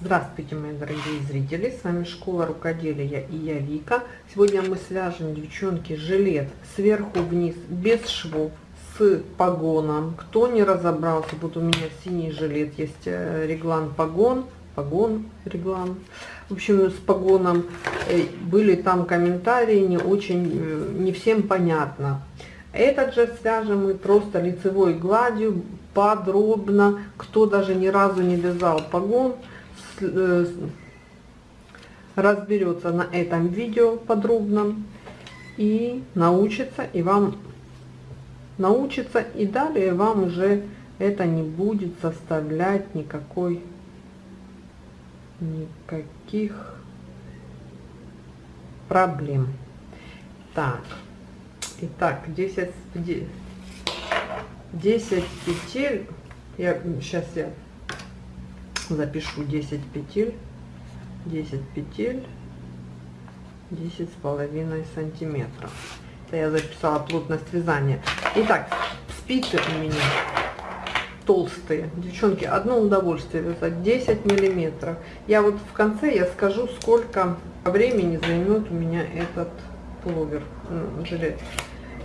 Здравствуйте, мои дорогие зрители! С вами Школа Рукоделия и я Вика. Сегодня мы свяжем, девчонки, жилет сверху вниз, без швов, с погоном. Кто не разобрался, вот у меня синий жилет, есть э, реглан погон, погон, реглан. В общем, с погоном э, были там комментарии, не очень, э, не всем понятно. Этот же свяжем мы просто лицевой гладью, подробно. Кто даже ни разу не вязал погон, разберется на этом видео подробно и научится, и вам научится, и далее вам уже это не будет составлять никакой, никаких проблем. Так, итак, 10, 10 петель, я, сейчас я запишу 10 петель 10 петель 10 с половиной сантиметров. Это я записала плотность вязания. Итак спицы у меня толстые. Девчонки одно удовольствие вязать. 10 миллиметров. Я вот в конце я скажу сколько времени займет у меня этот пуловер жилет.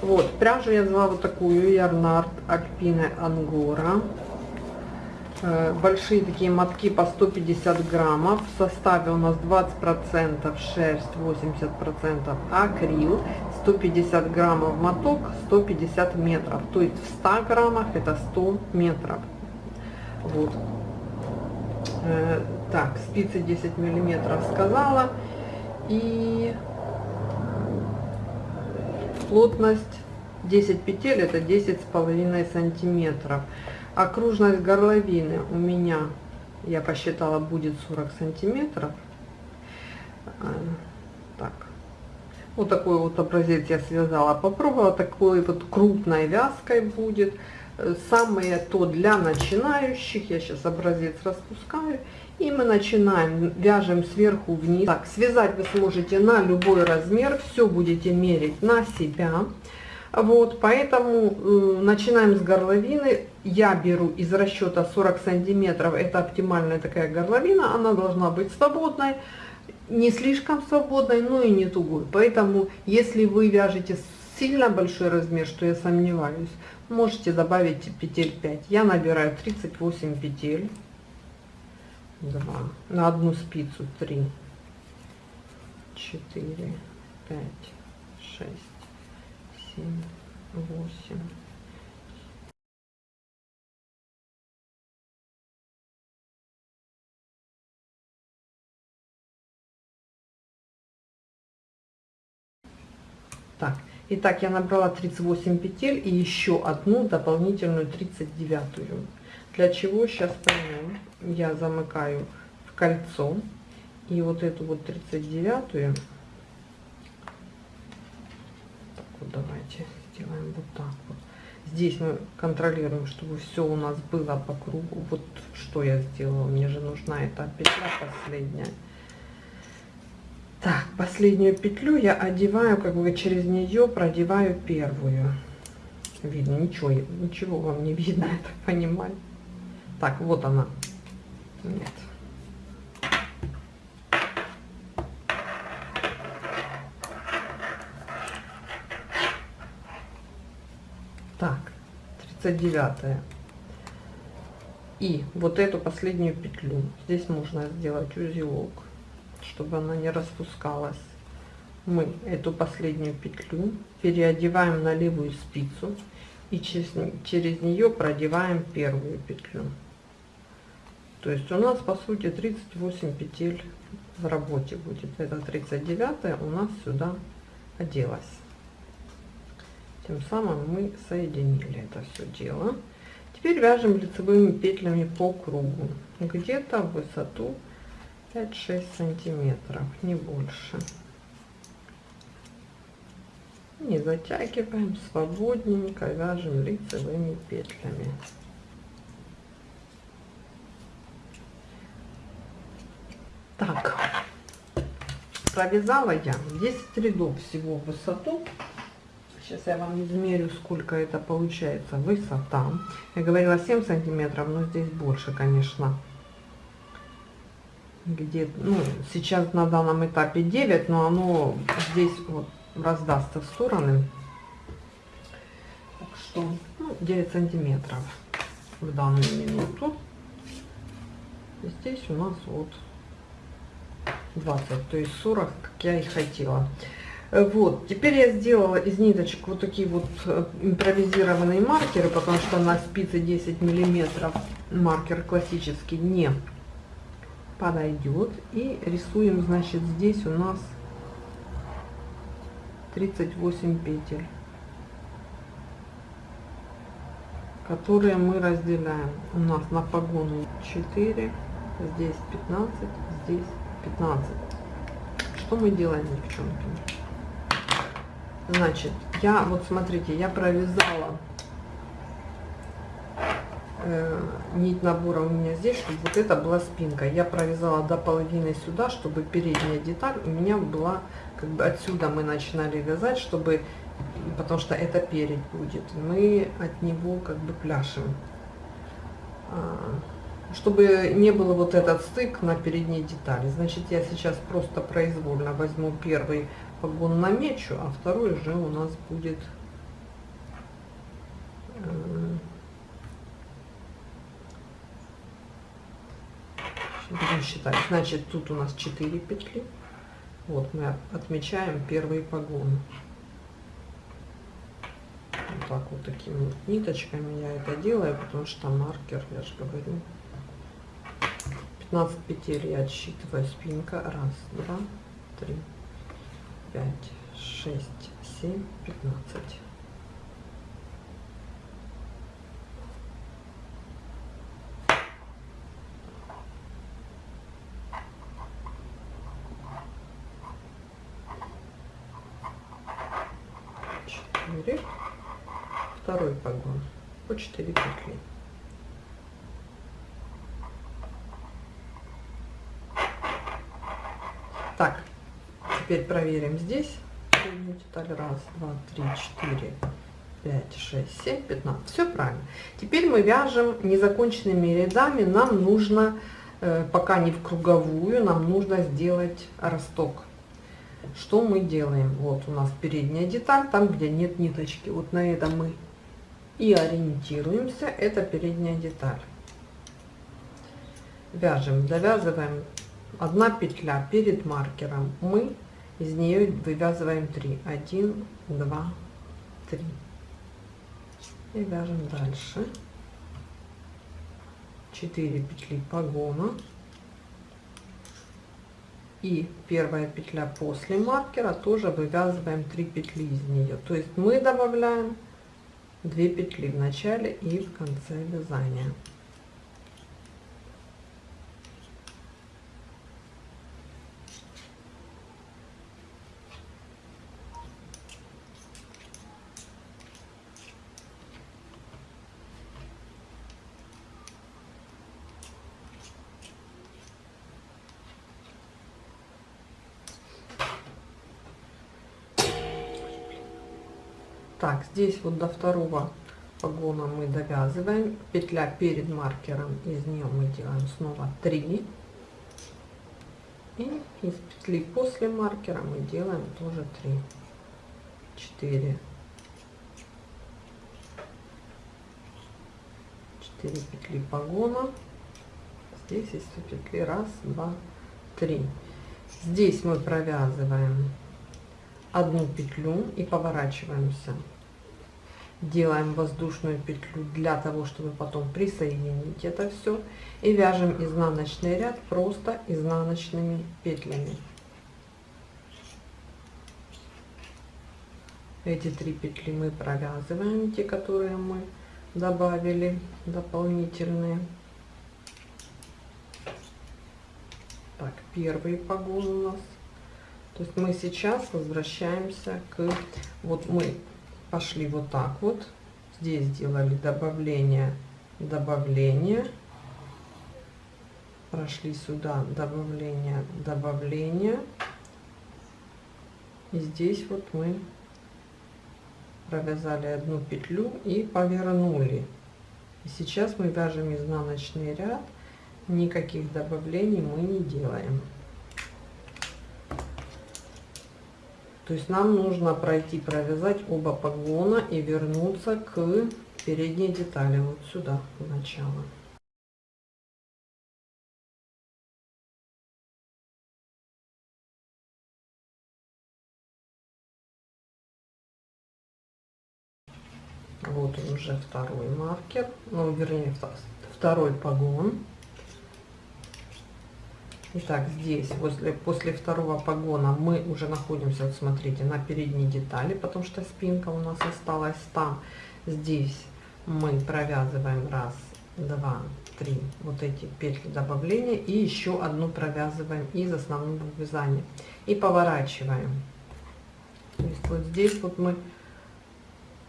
Вот пряжу я взяла вот такую ярнард альпина ангора. Э, большие такие мотки по 150 граммов. В составе у нас 20 процентов шерсть 80 процентов акрил 150 граммов моток 150 метров. То есть в 100 граммах это 100 метров. Вот. Э, так спицы 10 миллиметров сказала. И плотность 10 петель это 10 с половиной сантиметров окружность горловины у меня я посчитала будет 40 сантиметров. А, так. Вот такой вот образец я связала попробовала такой вот крупной вязкой будет. Самое то для начинающих я сейчас образец распускаю и мы начинаем вяжем сверху вниз. Так связать вы сможете на любой размер все будете мерить на себя вот, поэтому э, начинаем с горловины. Я беру из расчета 40 сантиметров, это оптимальная такая горловина, она должна быть свободной, не слишком свободной, но и не тугой. Поэтому, если вы вяжете сильно большой размер, что я сомневаюсь, можете добавить петель 5. Я набираю 38 петель. 2, на одну спицу 3, 4, 5, 6, семь, восемь. Так, итак, я набрала 38 петель и еще одну дополнительную 39 -ю. Для чего сейчас поймем. Я замыкаю в кольцо и вот эту вот 39 -ю вот давайте сделаем вот так вот. Здесь мы контролируем чтобы все у нас было по кругу. Вот что я сделала. Мне же нужна эта петля последняя. Так последнюю петлю я одеваю как бы через нее продеваю первую. Видно ничего ничего вам не видно я так понимаю. Так вот она. Нет так 39 и вот эту последнюю петлю здесь можно сделать узелок чтобы она не распускалась. Мы эту последнюю петлю переодеваем на левую спицу и через, через нее продеваем первую петлю. То есть у нас по сути 38 петель в работе будет. Это 39 у нас сюда оделась тем самым мы соединили это все дело. Теперь вяжем лицевыми петлями по кругу. Где-то в высоту 5-6 сантиметров не больше. Не затягиваем свободненько вяжем лицевыми петлями. Так. Провязала я 10 рядов всего в высоту Сейчас я вам измерю, сколько это получается высота. Я говорила 7 сантиметров, но здесь больше, конечно. где, ну, сейчас на данном этапе 9, но оно здесь вот раздастся в стороны. Так что, ну, 9 сантиметров в данную минуту. И здесь у нас вот 20, то есть 40, как я и хотела. Вот, теперь я сделала из ниточек вот такие вот э, импровизированные маркеры, потому что на спице 10 миллиметров маркер классический не подойдет. И рисуем, значит, здесь у нас 38 петель, которые мы разделяем. У нас на погоны 4, здесь 15, здесь 15. Что мы делаем, девчонки? Значит, я, вот смотрите, я провязала э, нить набора у меня здесь, чтобы вот это была спинка. Я провязала до половины сюда, чтобы передняя деталь у меня была, как бы отсюда мы начинали вязать, чтобы, потому что это перед будет. Мы от него как бы пляшем. А, чтобы не было вот этот стык на передней детали. Значит, я сейчас просто произвольно возьму первый погон намечу, а второй же у нас будет э, будем считать. Значит, тут у нас 4 петли. Вот мы отмечаем первый погон. Вот так вот такими ниточками я это делаю, потому что маркер, я же говорю, 15 петель я отсчитываю спинка. Раз, два, три, пять, шесть, семь, пятнадцать. Четыре. Второй погон по четыре петли. Так, Теперь проверим здесь. Деталь. Раз, два, три, четыре, пять, шесть, семь, пятнадцать. Все правильно. Теперь мы вяжем незаконченными рядами. Нам нужно, э, пока не в круговую, нам нужно сделать росток. Что мы делаем? Вот у нас передняя деталь, там, где нет ниточки. Вот на этом мы и ориентируемся. Это передняя деталь. Вяжем, довязываем одна петля перед маркером. Мы из нее вывязываем 3 1 2 3 и вяжем дальше. 4 петли погона. И первая петля после маркера тоже вывязываем 3 петли из нее. То есть мы добавляем 2 петли в начале и в конце вязания Так, здесь вот до второго погона мы довязываем. Петля перед маркером, из нее мы делаем снова 3. И из петли после маркера мы делаем тоже 3. 4. 4 петли погона. Здесь есть петли. Раз, два, три. Здесь мы провязываем одну петлю и поворачиваемся делаем воздушную петлю для того чтобы потом присоединить это все и вяжем изнаночный ряд просто изнаночными петлями. Эти три петли мы провязываем те которые мы добавили дополнительные. Так первый погон у нас. То есть мы сейчас возвращаемся к вот мы пошли вот так вот. Здесь сделали добавление, добавление. Прошли сюда добавление, добавление. И здесь вот мы провязали одну петлю и повернули. И сейчас мы вяжем изнаночный ряд никаких добавлений мы не делаем. То есть нам нужно пройти, провязать оба погона и вернуться к передней детали, вот сюда, в начало. Вот уже второй маркер, ну вернее второй погон. Итак, здесь после, после второго погона мы уже находимся, вот смотрите, на передней детали, потому что спинка у нас осталась там. Здесь мы провязываем раз, два, три вот эти петли добавления и еще одну провязываем из основного вязания и поворачиваем. То есть вот здесь вот мы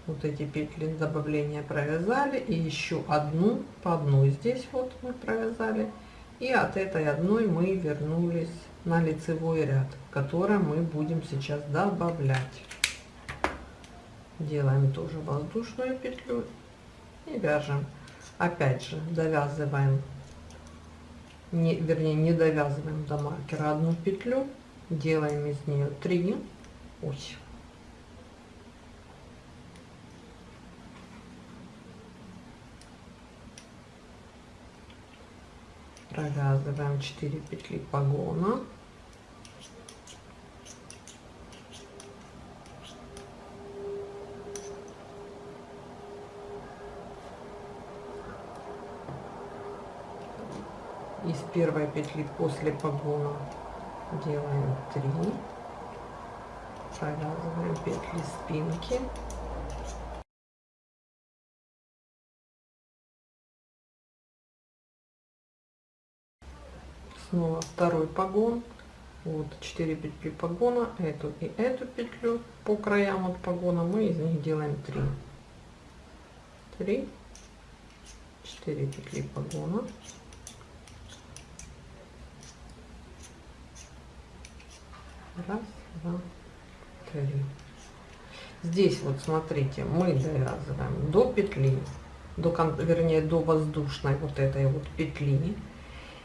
вот эти петли добавления провязали и еще одну по одной здесь вот мы провязали и от этой одной мы вернулись на лицевой ряд который мы будем сейчас добавлять. Делаем тоже воздушную петлю и вяжем. Опять же довязываем не вернее не довязываем до маркера одну петлю. Делаем из нее 3 ой, провязываем 4 петли погона. Из первой петли после погона делаем 3 провязываем петли спинки снова второй погон. Вот 4 петли погона эту и эту петлю по краям от погона. Мы из них делаем 3 3 4 петли погона. Раз два три. Здесь вот смотрите мы довязываем до петли до вернее до воздушной вот этой вот петли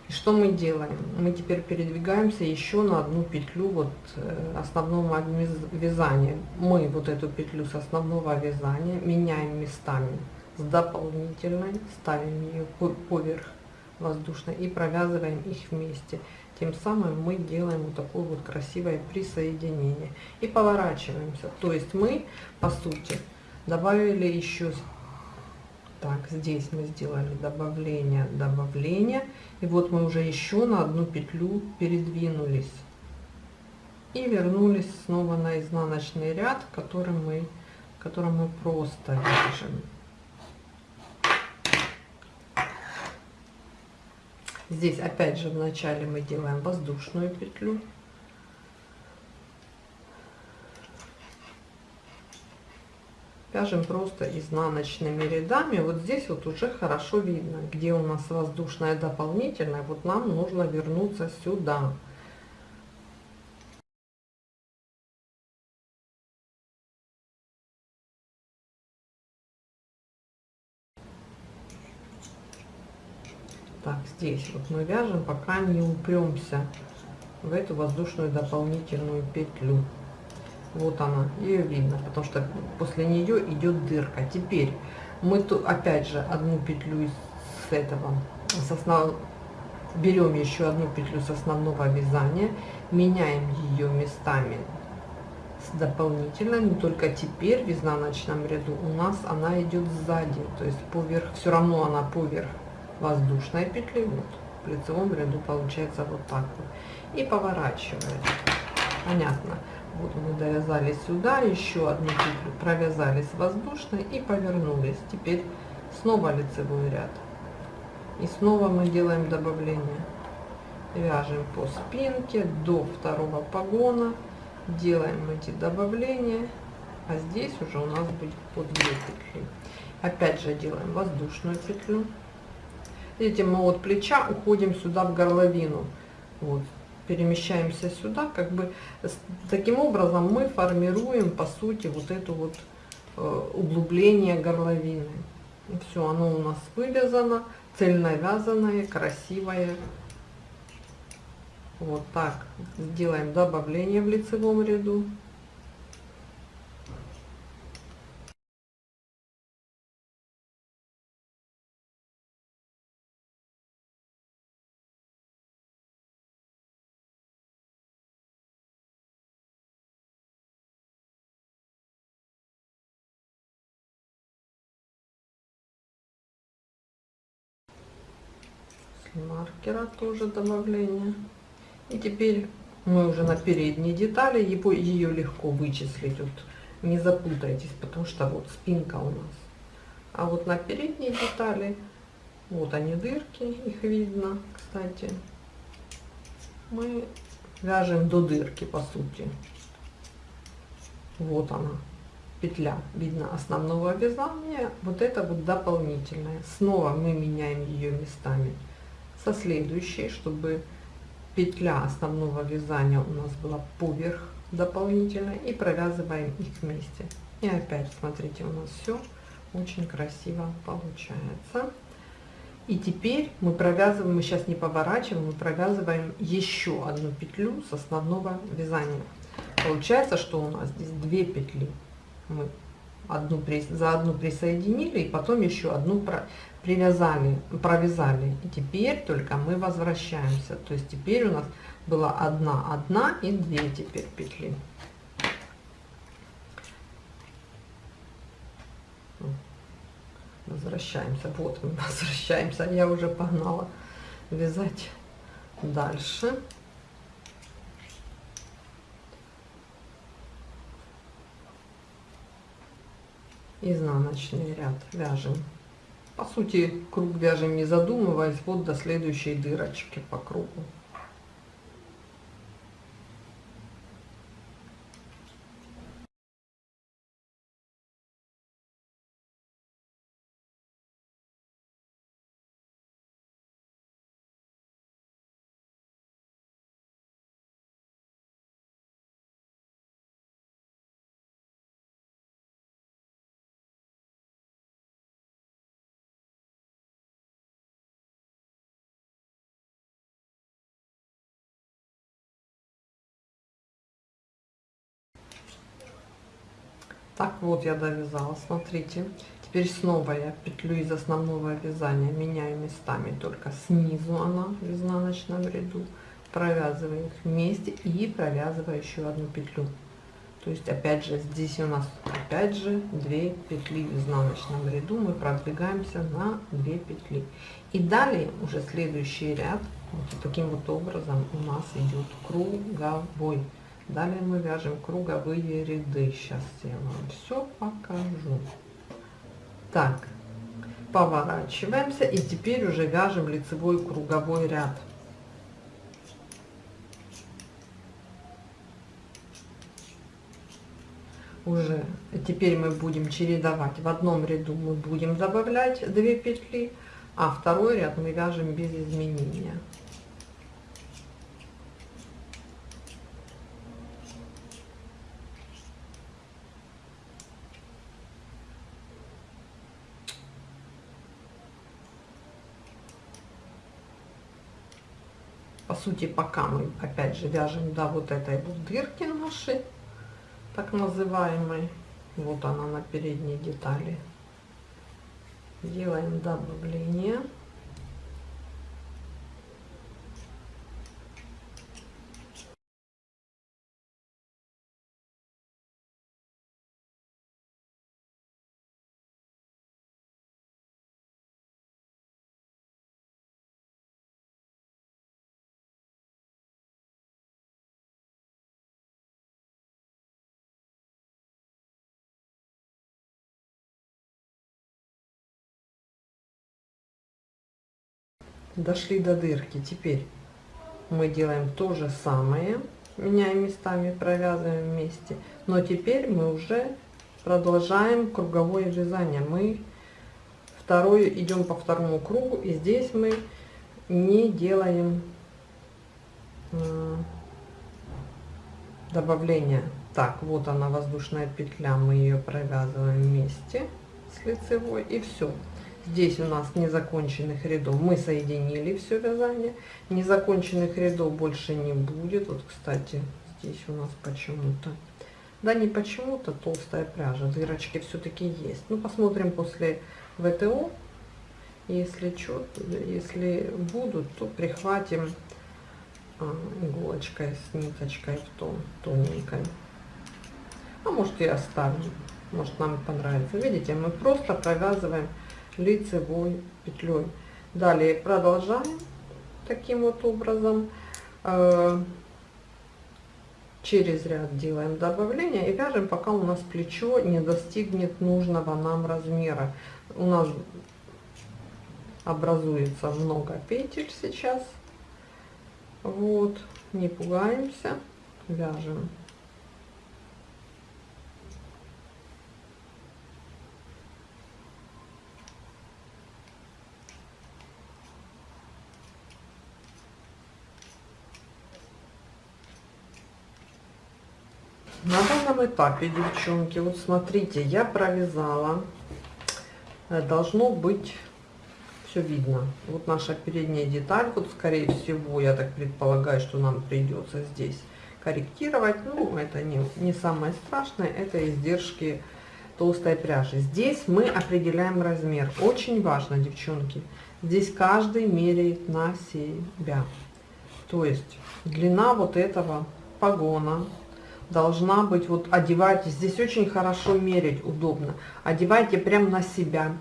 что мы делаем? Мы теперь передвигаемся еще на одну петлю вот э, основного вязания. Мы вот эту петлю с основного вязания меняем местами с дополнительной, ставим ее поверх воздушной и провязываем их вместе. Тем самым мы делаем вот такое вот красивое присоединение и поворачиваемся. То есть мы, по сути, добавили еще так здесь мы сделали добавление добавление. И вот мы уже еще на одну петлю передвинулись. И вернулись снова на изнаночный ряд который мы который мы просто вяжем здесь опять же в начале мы делаем воздушную петлю вяжем просто изнаночными рядами вот здесь вот уже хорошо видно где у нас воздушная дополнительная вот нам нужно вернуться сюда. Так здесь вот мы вяжем пока не упремся в эту воздушную дополнительную петлю вот она ее видно потому что после нее идет дырка. Теперь мы тут опять же одну петлю с этого с берем еще одну петлю с основного вязания меняем ее местами с дополнительной но только теперь в изнаночном ряду у нас она идет сзади. То есть поверх все равно она поверх воздушной петли вот в лицевом ряду получается вот так вот. И поворачивает. Понятно вот мы довязали сюда еще одну петлю провязали с воздушной и повернулись. Теперь снова лицевой ряд. И снова мы делаем добавление. Вяжем по спинке до второго погона. Делаем эти добавления. А здесь уже у нас будет по 2 петли опять же делаем воздушную петлю. Видите мы от плеча уходим сюда в горловину. Вот перемещаемся сюда, как бы таким образом мы формируем по сути вот это вот э, углубление горловины. Все, оно у нас вывязано, цельновязанное, красивое. Вот так сделаем добавление в лицевом ряду. Маркера тоже добавление. И теперь мы уже на передней детали, его, ее легко вычислить. Вот не запутайтесь, потому что вот спинка у нас. А вот на передней детали, вот они дырки, их видно, кстати. Мы вяжем до дырки, по сути. Вот она, петля, видно основного вязания. Вот это вот дополнительная. Снова мы меняем ее местами со следующей, чтобы петля основного вязания у нас была поверх дополнительно и провязываем их вместе. И опять смотрите, у нас все очень красиво получается. И теперь мы провязываем, мы сейчас не поворачиваем, мы провязываем еще одну петлю с основного вязания. Получается, что у нас здесь две петли. Мы одну за одну присоединили и потом еще одну привязали, провязали. И теперь только мы возвращаемся. То есть теперь у нас была одна, одна и две теперь петли. Возвращаемся. Вот мы возвращаемся. Я уже погнала вязать дальше. Изнаночный ряд вяжем по сути, круг вяжем не задумываясь, вот до следующей дырочки по кругу. Так вот я довязала, смотрите. Теперь снова я петлю из основного вязания меняю местами, только снизу она в изнаночном ряду. Провязываю их вместе и провязываю еще одну петлю. То есть опять же здесь у нас опять же 2 петли в изнаночном ряду. Мы продвигаемся на 2 петли. И далее уже следующий ряд вот таким вот образом у нас идет круговой. Далее мы вяжем круговые ряды. Сейчас я вам все покажу. Так, поворачиваемся и теперь уже вяжем лицевой круговой ряд. Уже теперь мы будем чередовать. В одном ряду мы будем добавлять 2 петли, а второй ряд мы вяжем без изменения. по сути, пока мы, опять же, вяжем до вот этой вот дырки нашей, так называемой, вот она на передней детали, делаем добавление. Дошли до дырки. Теперь мы делаем то же самое меняем местами провязываем вместе. Но теперь мы уже продолжаем круговое вязание. Мы второе идем по второму кругу и здесь мы не делаем э, добавления так вот она воздушная петля. Мы ее провязываем вместе с лицевой и все Здесь у нас незаконченных рядов. Мы соединили все вязание. Незаконченных рядов больше не будет. Вот, кстати, здесь у нас почему-то... Да не почему-то толстая пряжа. Дырочки все-таки есть. Ну, посмотрим после ВТО. Если, что, если будут, то прихватим а, иголочкой с ниточкой в тон, тоненькой. А может и оставим. Может нам понравится. Видите, мы просто провязываем лицевой петлей. Далее продолжаем таким вот образом. Э, через ряд делаем добавление и вяжем, пока у нас плечо не достигнет нужного нам размера. У нас образуется много петель сейчас. Вот, не пугаемся, вяжем. На данном этапе, девчонки, вот смотрите, я провязала, э, должно быть все видно. Вот наша передняя деталь, вот скорее всего, я так предполагаю, что нам придется здесь корректировать. Ну, это не, не самое страшное, это издержки толстой пряжи. Здесь мы определяем размер. Очень важно, девчонки, здесь каждый меряет на себя. То есть длина вот этого погона должна быть, вот одевайте, здесь очень хорошо мерить, удобно. Одевайте прям на себя.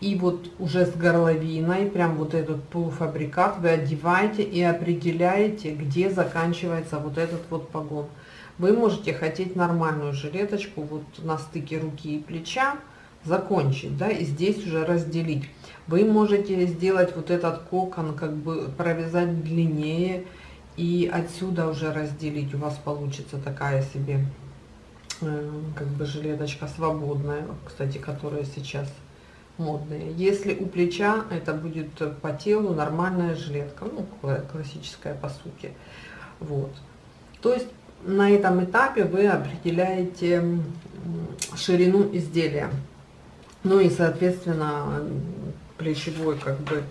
И вот уже с горловиной, прям вот этот полуфабрикат вы одеваете и определяете, где заканчивается вот этот вот погон. Вы можете хотеть нормальную жилеточку вот на стыке руки и плеча, закончить, да, и здесь уже разделить. Вы можете сделать вот этот кокон, как бы провязать длиннее, и отсюда уже разделить. У вас получится такая себе э, как бы жилеточка свободная кстати которая сейчас модные если у плеча это будет по телу нормальная жилетка ну классическая по сути. Вот. То есть на этом этапе вы определяете ширину изделия. Ну и соответственно плечевой как бы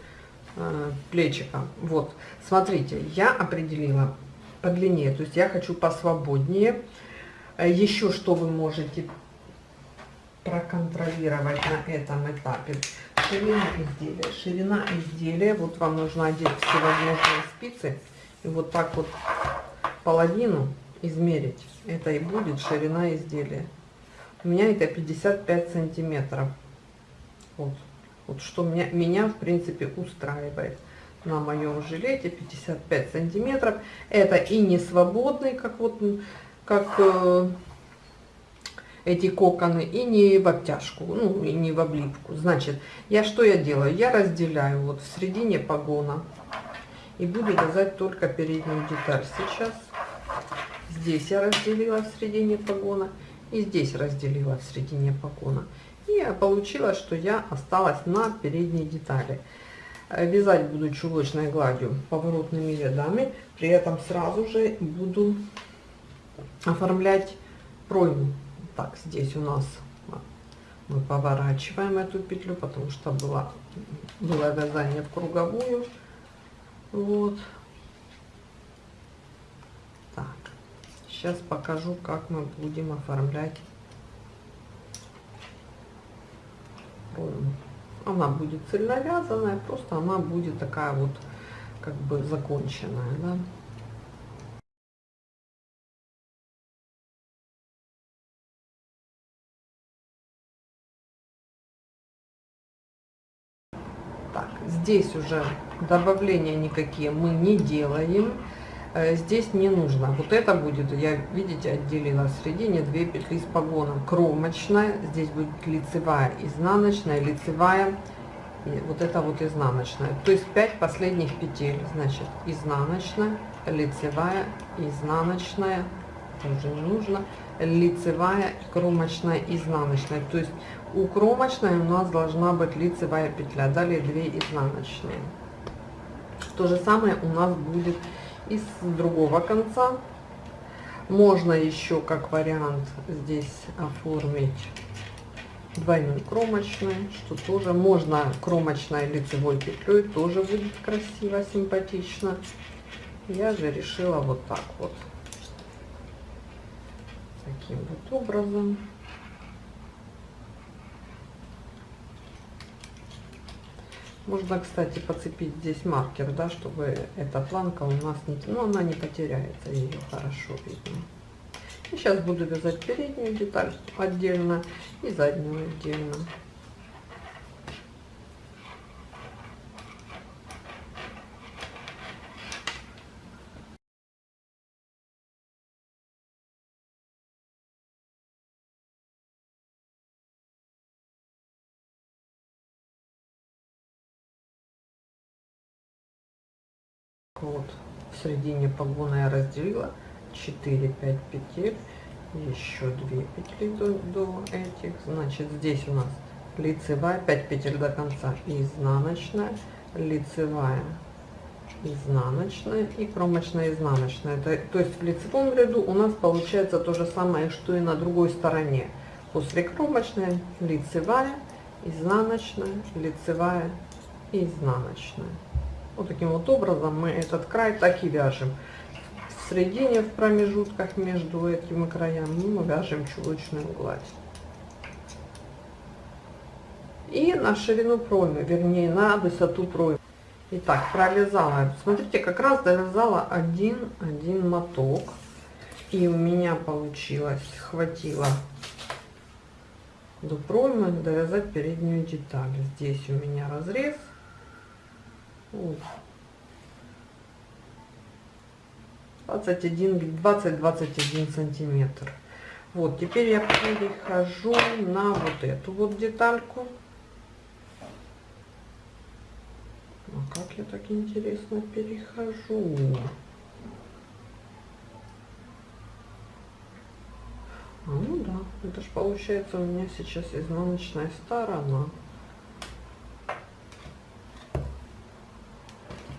плечика. Вот, смотрите, я определила по длине, то есть я хочу посвободнее. Э, Еще что вы можете проконтролировать на этом этапе. Ширина изделия. Ширина изделия, вот вам нужно одеть всевозможные спицы. И вот так вот половину измерить. Это и будет ширина изделия. У меня это 55 сантиметров. Вот. Вот что меня, меня в принципе устраивает на моем жилете 55 сантиметров. Это и не свободный, как вот как э, эти коконы, и не в обтяжку, ну и не в облипку. Значит, я что я делаю? Я разделяю вот в середине погона и буду вязать только переднюю деталь сейчас. Здесь я разделила в середине погона и здесь разделила в середине погона. И получилось, что я осталась на передней детали. Вязать буду чулочной гладью поворотными рядами. При этом сразу же буду оформлять пройму. Так, здесь у нас мы поворачиваем эту петлю, потому что было, было вязание в круговую. Вот. Так, сейчас покажу, как мы будем оформлять она будет цельновязанная, просто она будет такая вот как бы законченная, да. Так, здесь уже добавления никакие мы не делаем. Э, здесь не нужно. Вот это будет, я, видите, отделила в середине две петли с погоном. Кромочная, здесь будет лицевая, изнаночная, лицевая, и вот это вот изнаночная. То есть 5 последних петель, значит, изнаночная, лицевая, изнаночная, уже не нужно, лицевая, кромочная, изнаночная. То есть у кромочной у нас должна быть лицевая петля, далее 2 изнаночные. То же самое у нас будет и с другого конца. Можно еще как вариант здесь оформить двойной кромочный, что тоже можно кромочной лицевой петлей, тоже будет красиво, симпатично. Я же решила вот так вот, таким вот образом. Можно, кстати, подцепить здесь маркер, да, чтобы эта планка у нас не... Ну, она не потеряется, ее хорошо видно. И сейчас буду вязать переднюю деталь отдельно и заднюю отдельно. вот в середине погона я разделила. 4 5 петель еще 2 петли до, до этих. Значит здесь у нас лицевая 5 петель до конца изнаночная лицевая изнаночная и кромочная изнаночная. То, то есть в лицевом ряду у нас получается то же самое что и на другой стороне. После кромочной лицевая изнаночная лицевая и изнаночная вот таким вот образом мы этот край так и вяжем. В середине, в промежутках между этими краями мы вяжем чулочную гладь. И на ширину проймы, вернее на высоту проймы. Итак, провязала. Смотрите, как раз довязала один, один моток. И у меня получилось, хватило до проймы довязать переднюю деталь. Здесь у меня разрез 21 20-21 сантиметр. Вот теперь я перехожу на вот эту вот детальку. А как я так интересно перехожу? А, ну да это же получается у меня сейчас изнаночная сторона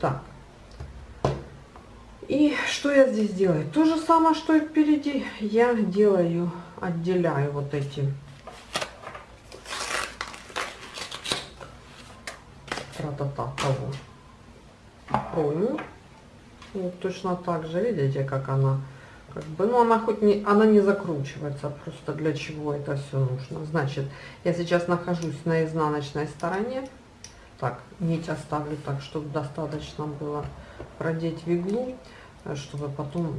Так. И что я здесь делаю? То же самое, что и впереди. Я делаю, отделяю вот эти тра-та-та. Вот точно так же, видите, как она как бы, ну она хоть не, она не закручивается, просто для чего это все нужно. Значит, я сейчас нахожусь на изнаночной стороне, так нить оставлю так чтобы достаточно было продеть в иглу э, чтобы потом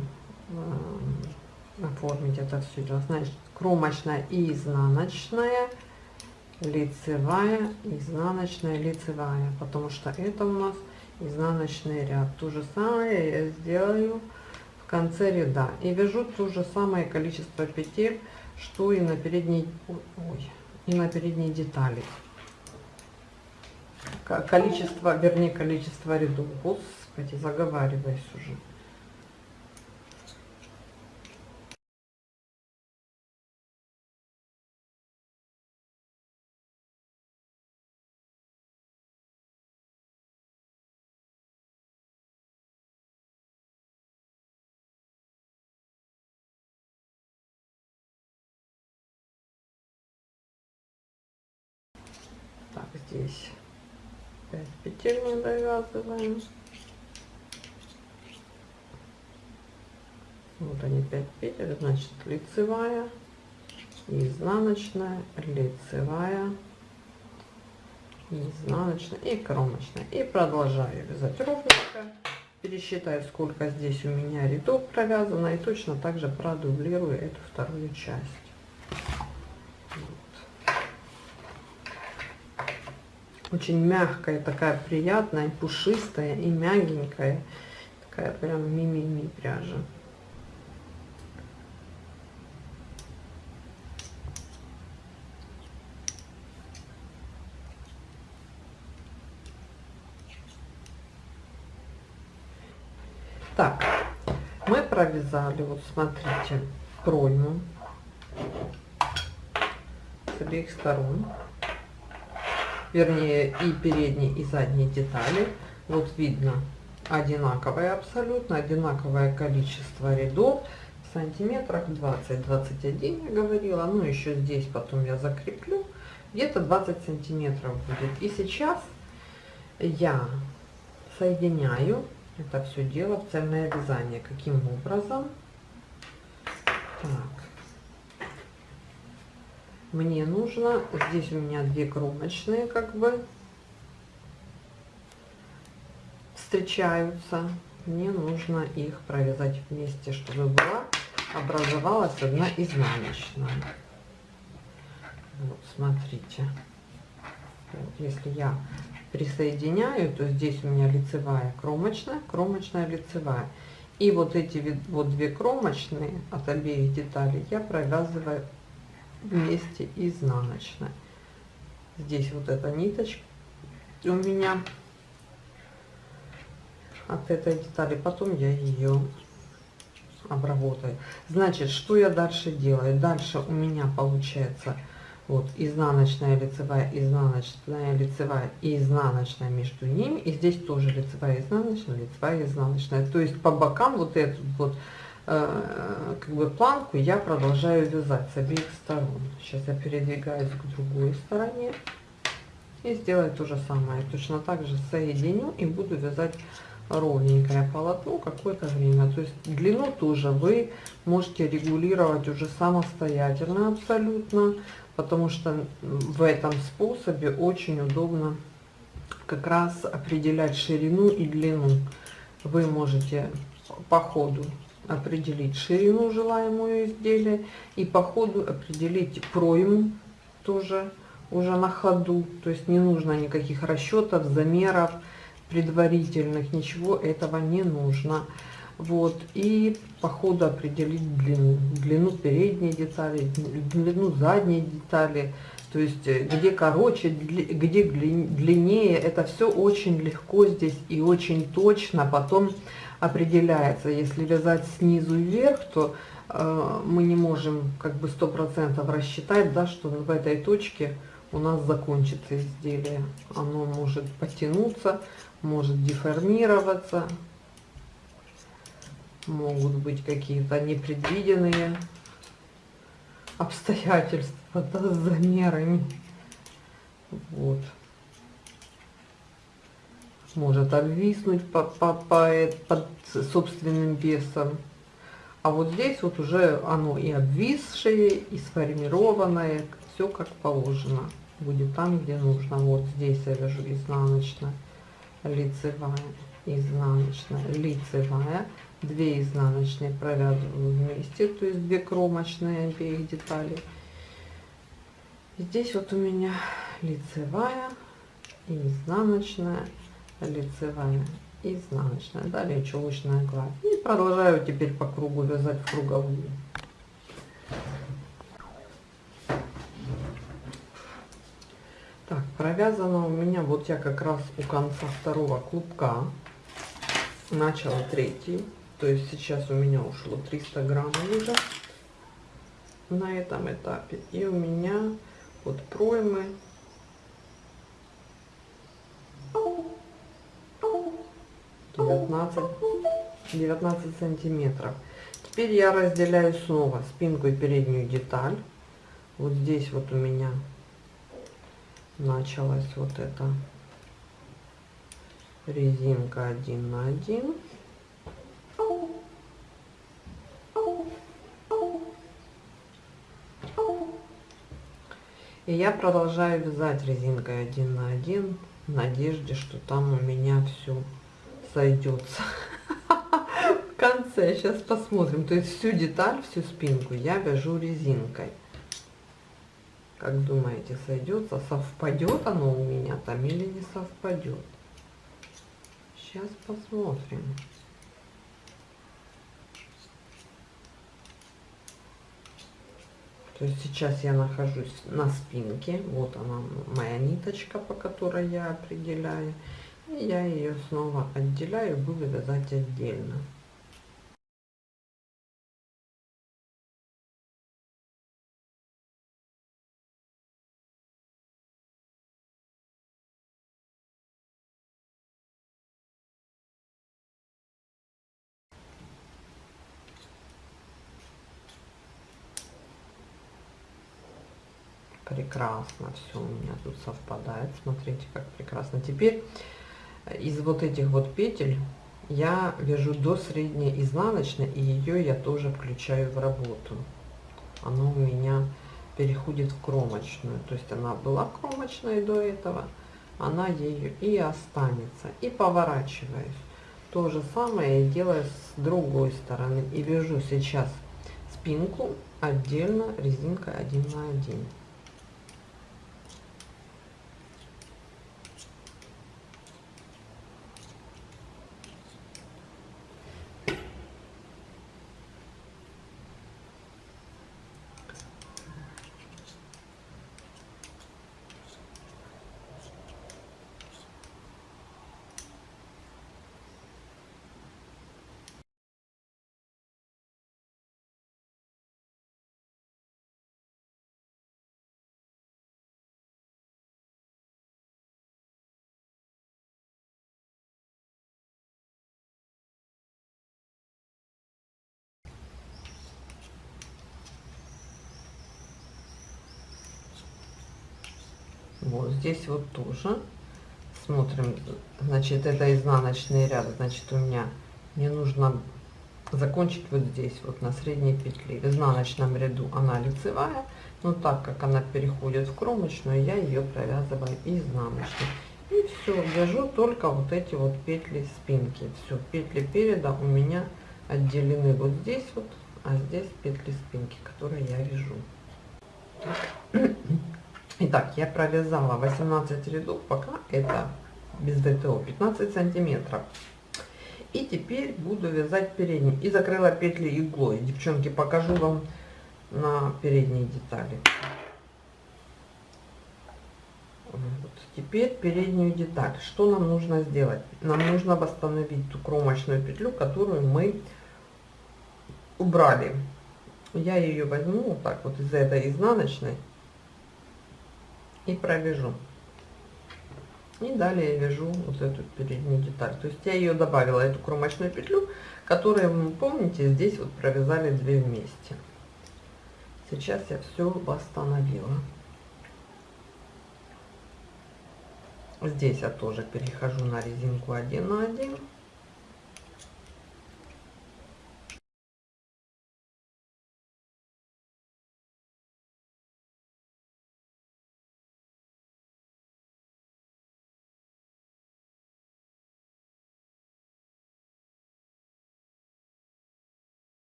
э, оформить это все значит кромочная и изнаночная лицевая изнаночная лицевая потому что это у нас изнаночный ряд. То же самое я сделаю в конце ряда. И вяжу то же самое количество петель что и на передней ой, и на передней детали количество, вернее, количество рядов. Господи, заговариваюсь уже. Так, здесь 5 петель мы довязываем вот они 5 петель значит лицевая изнаночная лицевая изнаночная и кромочная. И продолжаю вязать ровненько. Пересчитаю сколько здесь у меня рядов провязано и точно также продублирую эту вторую часть очень мягкая, такая приятная, пушистая и мягенькая. Такая прям мимими пряжа. Так, мы провязали, вот смотрите, пройму с обеих сторон вернее и передние и задние детали вот видно одинаковое абсолютно одинаковое количество рядов в сантиметрах 20 21 я говорила ну еще здесь потом я закреплю где-то 20 сантиметров будет. И сейчас я соединяю это все дело в цельное вязание. Каким образом? Так. Мне нужно, здесь у меня две кромочные как бы встречаются. Мне нужно их провязать вместе, чтобы была образовалась одна изнаночная. Вот, смотрите. Вот, если я присоединяю, то здесь у меня лицевая, кромочная, кромочная, лицевая. И вот эти вот две кромочные от обеих деталей я провязываю вместе изнаночной. Здесь вот эта ниточка у меня от этой детали, потом я ее обработаю. Значит, что я дальше делаю? Дальше у меня получается вот изнаночная лицевая изнаночная лицевая и изнаночная между ними и здесь тоже лицевая изнаночная лицевая изнаночная то есть по бокам вот эту вот как бы планку я продолжаю вязать с обеих сторон. Сейчас я передвигаюсь к другой стороне и сделаю то же самое. Точно так же соединю и буду вязать ровненькое полотно какое-то время. То есть длину тоже вы можете регулировать уже самостоятельно абсолютно потому что в этом способе очень удобно как раз определять ширину и длину. Вы можете по ходу определить ширину желаемого изделия и по ходу определить пройму тоже уже на ходу. То есть не нужно никаких расчетов, замеров предварительных, ничего этого не нужно. Вот, и по ходу определить длину, длину передней детали, длину задней детали, то есть э, где короче, где длиннее, это все очень легко здесь и очень точно потом определяется. Если вязать снизу вверх, то э, мы не можем как бы сто процентов рассчитать, да, что в этой точке у нас закончится изделие. Оно может потянуться, может деформироваться, могут быть какие-то непредвиденные обстоятельства да, с замерами. Вот. Может обвиснуть по, по, по, под собственным весом. А вот здесь вот уже оно и обвисшее, и сформированное, все как положено. Будет там, где нужно. Вот здесь я вяжу изнаночная, лицевая, изнаночная, лицевая 2 изнаночные провязываю вместе, то есть 2 кромочные обеих деталей. Здесь вот у меня лицевая и изнаночная, лицевая изнаночная. Далее чулочная гладь. И продолжаю теперь по кругу вязать в круговую. Так, провязано у меня, вот я как раз у конца второго клубка начала третий то есть сейчас у меня ушло 300 граммов уже на этом этапе. И у меня вот проймы 19, 19 сантиметров. Теперь я разделяю снова спинку и переднюю деталь. Вот здесь вот у меня началась вот эта резинка 1 на 1 И я продолжаю вязать резинкой один на один в надежде, что там у меня все сойдется. В конце, сейчас посмотрим. То есть всю деталь, всю спинку я вяжу резинкой. Как думаете, сойдется? Совпадет оно у меня там или не совпадет? Сейчас посмотрим. То есть сейчас я нахожусь на спинке. Вот она, моя ниточка, по которой я определяю. Я ее снова отделяю буду вязать отдельно. прекрасно все у меня тут совпадает смотрите как прекрасно теперь из вот этих вот петель я вяжу до средней изнаночной, и ее я тоже включаю в работу. Она у меня переходит в кромочную. То есть она была кромочной до этого, она ею и останется. И поворачиваюсь. То же самое я делаю с другой стороны. И вяжу сейчас спинку отдельно резинкой 1 на 1. Вот здесь вот тоже смотрим, значит, это изнаночный ряд, значит, у меня мне нужно закончить вот здесь, вот на средней петле. В изнаночном ряду она лицевая, но так как она переходит в кромочную, я ее провязываю изнаночной. И все, вяжу только вот эти вот петли спинки. Все, петли переда у меня отделены вот здесь вот, а здесь петли спинки, которые я вяжу. Итак, я провязала 18 рядов, пока это без ВТО 15 сантиметров. И теперь буду вязать передний. И закрыла петли иглой. Девчонки, покажу вам на передние детали. Вот. Теперь переднюю деталь. Что нам нужно сделать? Нам нужно восстановить ту кромочную петлю, которую мы убрали. Я ее возьму вот так вот из этой изнаночной и провяжу. И далее вяжу вот эту переднюю деталь. То есть я ее добавила, эту кромочную петлю, которую, помните, здесь вот провязали две вместе. Сейчас я все восстановила. Здесь я тоже перехожу на резинку 1 на 1.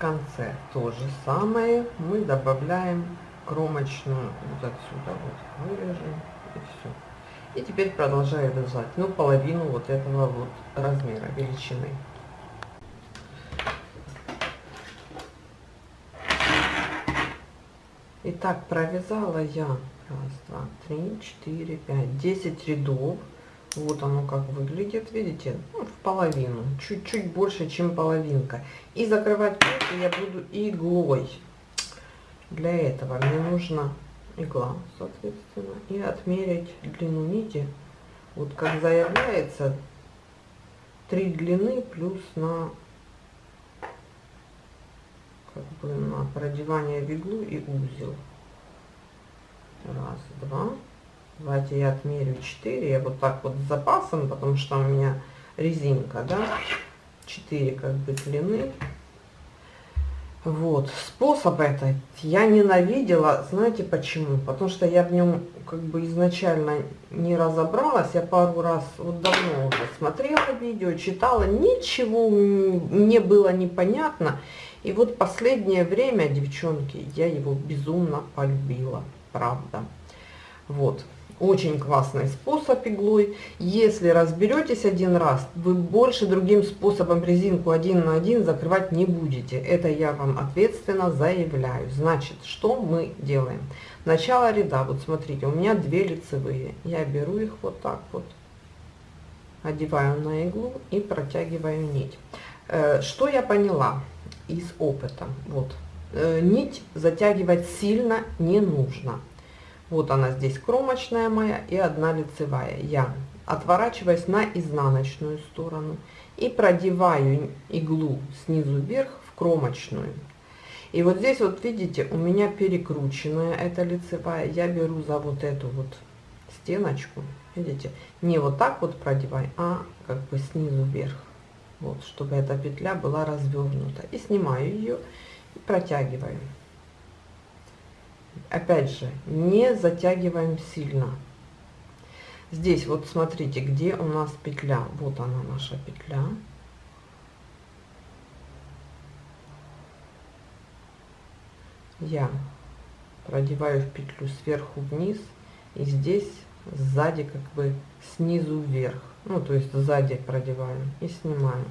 Конце то же самое. Мы добавляем кромочную вот отсюда вот вырежем и все. И теперь продолжаю вязать, ну, половину вот этого вот размера, величины. Итак, провязала я раз, два, три, четыре, пять, десять рядов. Вот оно как выглядит, видите, ну, в половину, чуть-чуть больше, чем половинка. И закрывать петли я буду иглой. Для этого мне нужна игла, соответственно, и отмерить длину нити. Вот как заявляется, три длины плюс на как бы на продевание в иглу и узел. Раз, два. Давайте я отмерю 4. Я вот так вот с запасом, потому что у меня резинка, да. 4 как бы длины. Вот, способ этот я ненавидела, знаете почему? Потому что я в нем как бы изначально не разобралась, я пару раз, вот давно уже смотрела видео, читала, ничего не было непонятно. И вот последнее время, девчонки, я его безумно полюбила, правда. Вот, очень классный способ иглой. Если разберетесь один раз, вы больше другим способом резинку один на один закрывать не будете. Это я вам ответственно заявляю. Значит, что мы делаем? Начало ряда, вот смотрите, у меня две лицевые. Я беру их вот так вот, одеваю на иглу и протягиваю нить. Э, что я поняла из опыта? Вот, э, нить затягивать сильно не нужно вот она здесь кромочная моя и одна лицевая. Я отворачиваясь на изнаночную сторону и продеваю иглу снизу вверх в кромочную. И вот здесь вот видите, у меня перекрученная эта лицевая, я беру за вот эту вот стеночку, видите, не вот так вот продевай, а как бы снизу вверх, вот, чтобы эта петля была развернута. И снимаю ее и протягиваю. Опять же, не затягиваем сильно. Здесь вот смотрите, где у нас петля. Вот она наша петля. Я продеваю в петлю сверху вниз и здесь сзади как бы снизу вверх. Ну, то есть сзади продеваю и снимаю.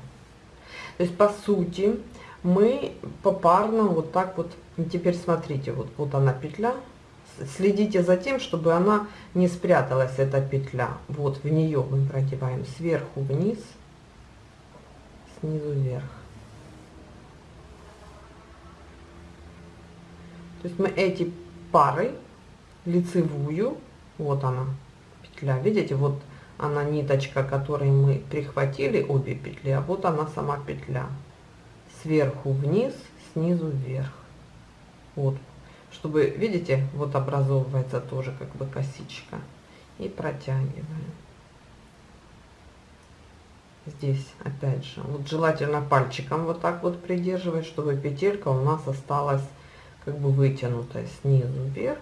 То есть по сути мы попарно вот так вот, теперь смотрите, вот, вот она петля, следите за тем, чтобы она не спряталась, эта петля. Вот в нее мы продеваем сверху вниз, снизу вверх. То есть мы эти пары, лицевую, вот она, петля, видите, вот она ниточка, которой мы прихватили обе петли, а вот она сама петля. Сверху вниз, снизу вверх. Вот, чтобы, видите, вот образовывается тоже как бы косичка. И протягиваем. Здесь, опять же, вот желательно пальчиком вот так вот придерживать, чтобы петелька у нас осталась как бы вытянутая снизу вверх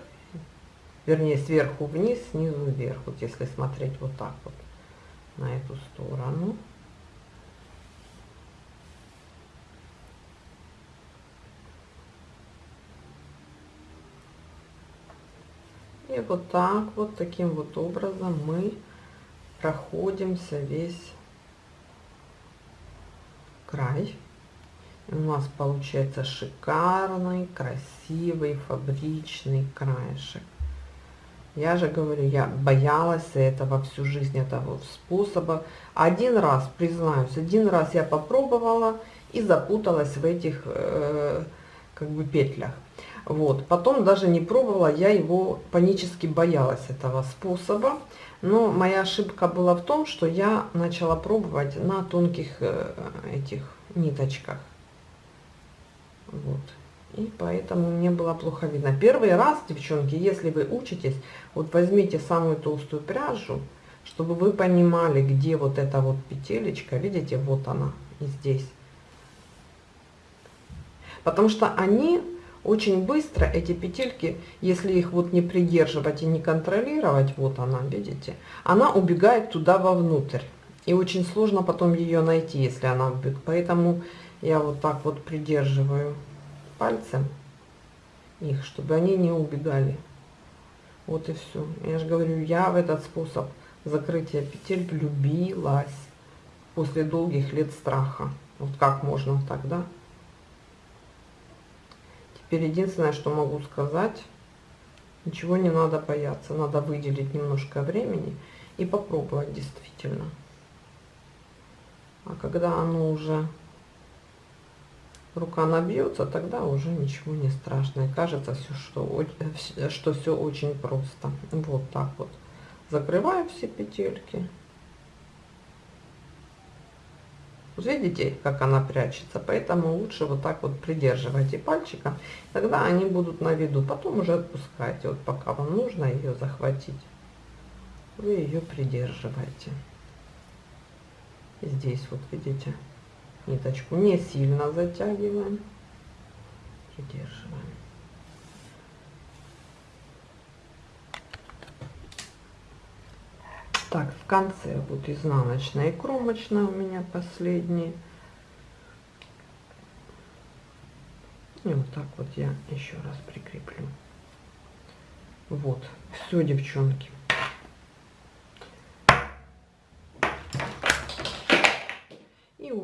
вернее сверху вниз, снизу вверх, вот если смотреть вот так вот на эту сторону. И вот так вот, таким вот образом мы проходимся весь край. И у нас получается шикарный, красивый, фабричный краешек. Я же говорю, я боялась этого всю жизнь, этого способа. Один раз, признаюсь, один раз я попробовала и запуталась в этих э, как бы петлях. Вот. Потом даже не пробовала, я его панически боялась этого способа. Но моя ошибка была в том, что я начала пробовать на тонких э, этих ниточках. Вот и поэтому мне было плохо видно. Первый раз, девчонки, если вы учитесь, вот возьмите самую толстую пряжу, чтобы вы понимали, где вот эта вот петелечка, видите, вот она и здесь. Потому что они очень быстро, эти петельки, если их вот не придерживать и не контролировать, вот она, видите, она убегает туда вовнутрь. И очень сложно потом ее найти, если она убегает. Поэтому я вот так вот придерживаю пальцем их, чтобы они не убегали. Вот и все. Я же говорю, я в этот способ закрытия петель влюбилась после долгих лет страха. Вот как можно тогда? Теперь единственное, что могу сказать, ничего не надо бояться. Надо выделить немножко времени и попробовать действительно. А когда оно уже рука набьется, тогда уже ничего не страшно. И кажется, все, что, что все очень просто. Вот так вот. Закрываю все петельки. Вот видите, как она прячется, поэтому лучше вот так вот придерживайте пальчиком, тогда они будут на виду. Потом уже отпускайте, вот пока вам нужно ее захватить, вы ее придерживаете. Здесь вот видите, ниточку не сильно затягиваем, придерживаем. Так, в конце вот изнаночная и кромочная у меня последние. И вот так вот я еще раз прикреплю. Вот, все, девчонки.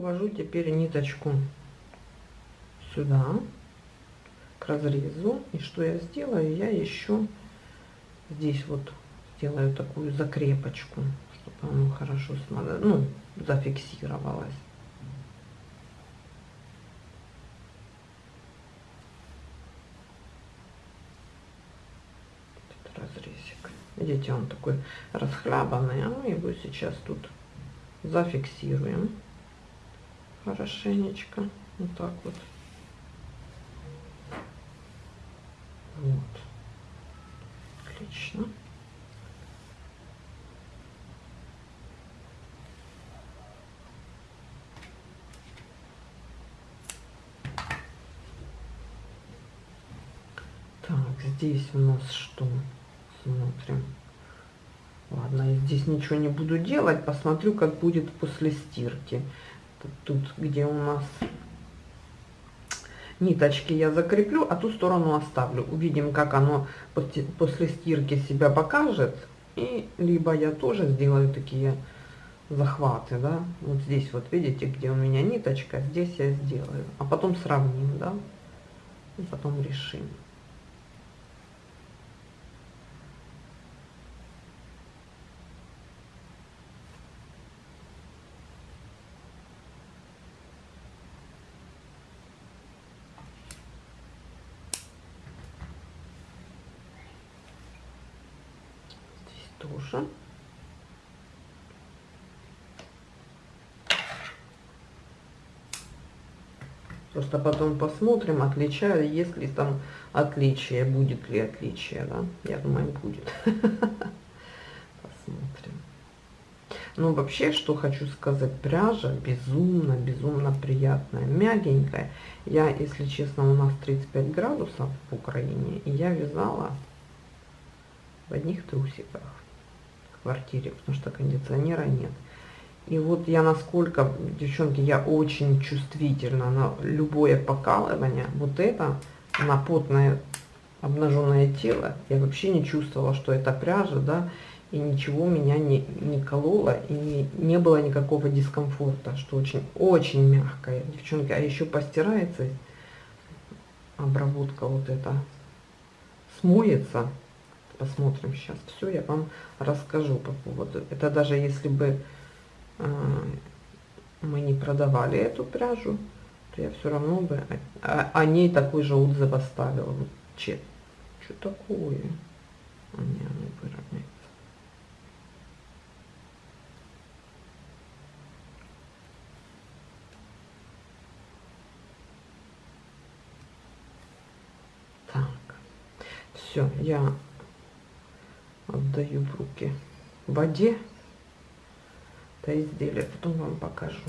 увожу теперь ниточку сюда, к разрезу. И что я сделаю? Я еще здесь вот сделаю такую закрепочку, чтобы оно хорошо ну, зафиксировалось. разрезик. Видите, он такой расхлябанный, а мы его сейчас тут зафиксируем хорошенечко. Вот так вот. Вот. Отлично. Так, здесь у нас что? Смотрим. Ладно, я здесь ничего не буду делать. Посмотрю, как будет после стирки. Тут, где у нас ниточки я закреплю, а ту сторону оставлю. Увидим, как оно после стирки себя покажет. И либо я тоже сделаю такие захваты, да. Вот здесь вот видите, где у меня ниточка, здесь я сделаю. А потом сравним, да. И потом решим. тоже. Просто потом посмотрим, отличаю, если там отличие, будет ли отличие, да? Я думаю, будет. Посмотрим. Ну, вообще, что хочу сказать, пряжа безумно, безумно приятная, мягенькая. Я, если честно, у нас 35 градусов в Украине, и я вязала в одних трусиках квартире, потому что кондиционера нет. И вот я насколько, девчонки, я очень чувствительна на любое покалывание. Вот это, на потное обнаженное тело, я вообще не чувствовала, что это пряжа, да, и ничего меня не, не кололо, и не, не было никакого дискомфорта, что очень, очень мягкая, девчонки. А еще постирается, обработка вот эта смоется, посмотрим сейчас все, я вам расскажу по поводу. Это даже если бы мы не продавали эту пряжу, то я все равно бы о, ней такой же отзыв оставила. Вот, че, что такое? А не, оно выровняется. Так, все, я отдаю в руки воде это изделие потом вам покажу